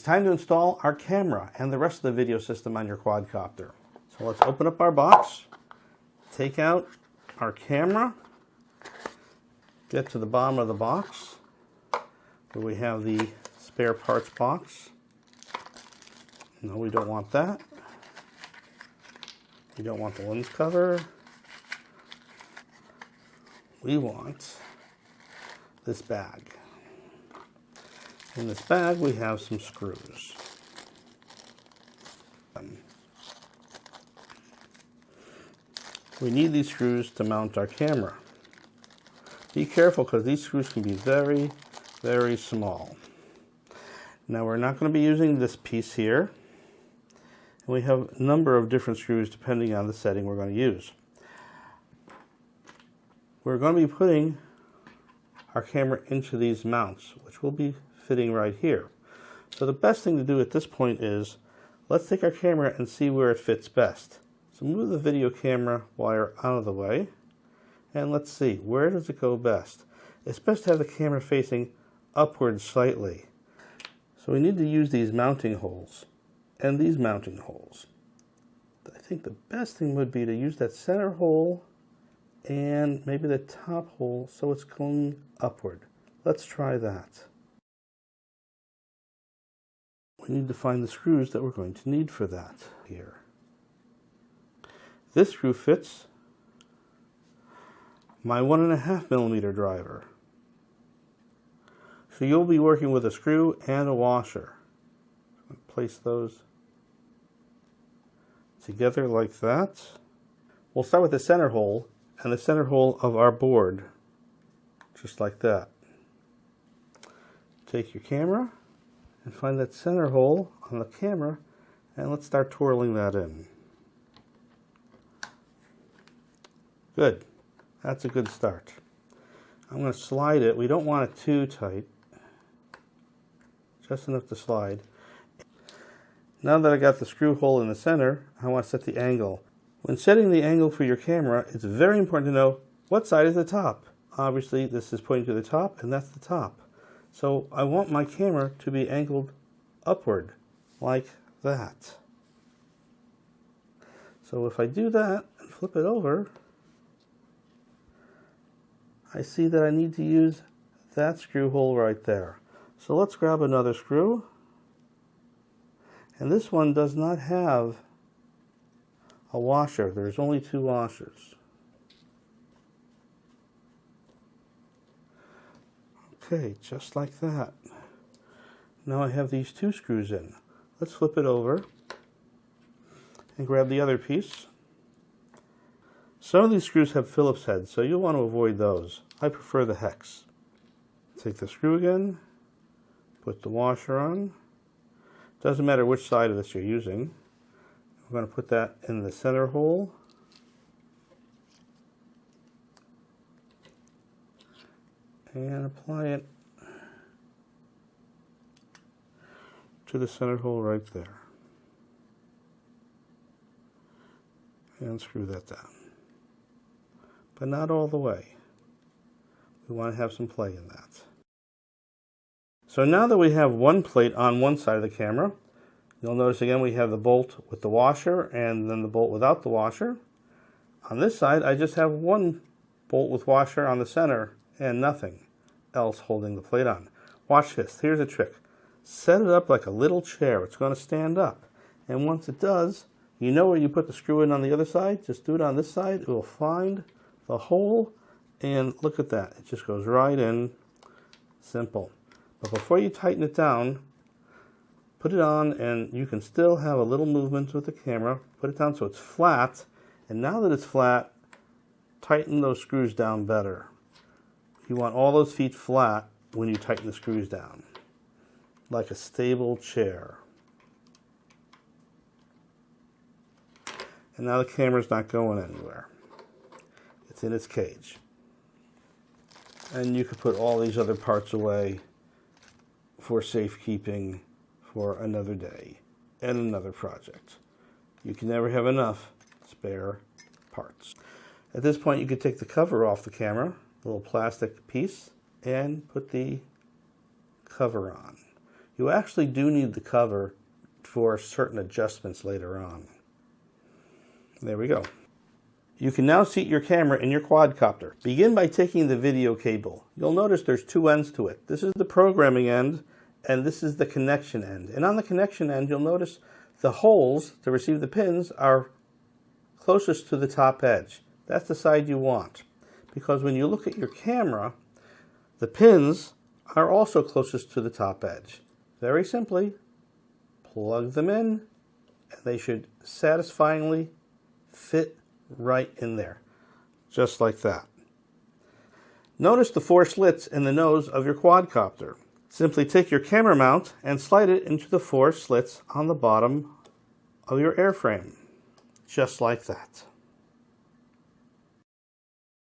It's time to install our camera and the rest of the video system on your quadcopter. So let's open up our box, take out our camera, get to the bottom of the box where we have the spare parts box. No, we don't want that. We don't want the lens cover. We want this bag. In this bag we have some screws. We need these screws to mount our camera. Be careful because these screws can be very, very small. Now we're not going to be using this piece here. we have a number of different screws depending on the setting we're going to use. We're going to be putting our camera into these mounts, which will be fitting right here. So the best thing to do at this point is, let's take our camera and see where it fits best. So move the video camera wire out of the way, and let's see, where does it go best? It's best to have the camera facing upward slightly. So we need to use these mounting holes and these mounting holes. I think the best thing would be to use that center hole and maybe the top hole so it's going upward. Let's try that. Need to find the screws that we're going to need for that here. This screw fits my one and a half millimeter driver. So you'll be working with a screw and a washer. Place those together like that. We'll start with the center hole and the center hole of our board, just like that. Take your camera and find that center hole on the camera and let's start twirling that in. Good. That's a good start. I'm going to slide it. We don't want it too tight. Just enough to slide. Now that I got the screw hole in the center, I want to set the angle. When setting the angle for your camera, it's very important to know what side is the top. Obviously, this is pointing to the top, and that's the top. So I want my camera to be angled upward, like that. So if I do that and flip it over, I see that I need to use that screw hole right there. So let's grab another screw. And this one does not have a washer. There's only two washers. Okay, just like that. Now I have these two screws in. Let's flip it over and grab the other piece. Some of these screws have Phillips heads, so you'll want to avoid those. I prefer the hex. Take the screw again, put the washer on. Doesn't matter which side of this you're using. We're going to put that in the center hole. And apply it to the center hole right there. And screw that down. But not all the way. We want to have some play in that. So now that we have one plate on one side of the camera, You'll notice again we have the bolt with the washer and then the bolt without the washer. On this side I just have one bolt with washer on the center and nothing else holding the plate on. Watch this, here's a trick. Set it up like a little chair, it's going to stand up. And once it does, you know where you put the screw in on the other side, just do it on this side, it will find the hole and look at that, it just goes right in, simple. But before you tighten it down, put it on and you can still have a little movement with the camera. Put it down so it's flat. And now that it's flat, tighten those screws down better. You want all those feet flat when you tighten the screws down, like a stable chair. And now the camera's not going anywhere. It's in its cage. And you could put all these other parts away for safekeeping for another day and another project. You can never have enough spare parts. At this point you could take the cover off the camera, little plastic piece, and put the cover on. You actually do need the cover for certain adjustments later on. There we go. You can now seat your camera in your quadcopter. Begin by taking the video cable. You'll notice there's two ends to it. This is the programming end and this is the connection end. And on the connection end, you'll notice the holes to receive the pins are closest to the top edge. That's the side you want because when you look at your camera, the pins are also closest to the top edge. Very simply, plug them in and they should satisfyingly fit right in there, just like that. Notice the four slits in the nose of your quadcopter. Simply take your camera mount and slide it into the four slits on the bottom of your airframe, just like that.